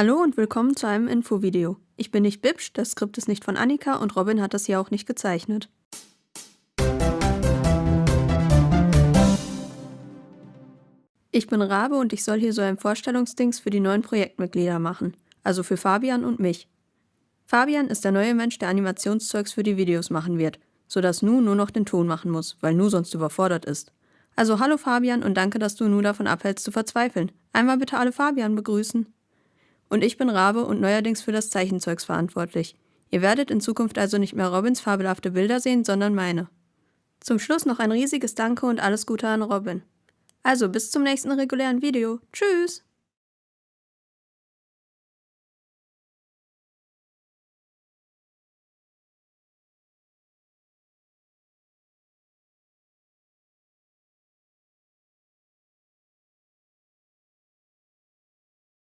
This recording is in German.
Hallo und willkommen zu einem Infovideo. Ich bin nicht Bibsch, das Skript ist nicht von Annika und Robin hat das hier auch nicht gezeichnet. Ich bin Rabe und ich soll hier so ein Vorstellungsdings für die neuen Projektmitglieder machen, also für Fabian und mich. Fabian ist der neue Mensch, der Animationszeugs für die Videos machen wird, sodass Nu nur noch den Ton machen muss, weil Nu sonst überfordert ist. Also hallo Fabian und danke, dass du Nu davon abhältst zu verzweifeln. Einmal bitte alle Fabian begrüßen. Und ich bin Rabe und neuerdings für das Zeichenzeugs verantwortlich. Ihr werdet in Zukunft also nicht mehr Robins fabelhafte Bilder sehen, sondern meine. Zum Schluss noch ein riesiges Danke und alles Gute an Robin. Also bis zum nächsten regulären Video. Tschüss!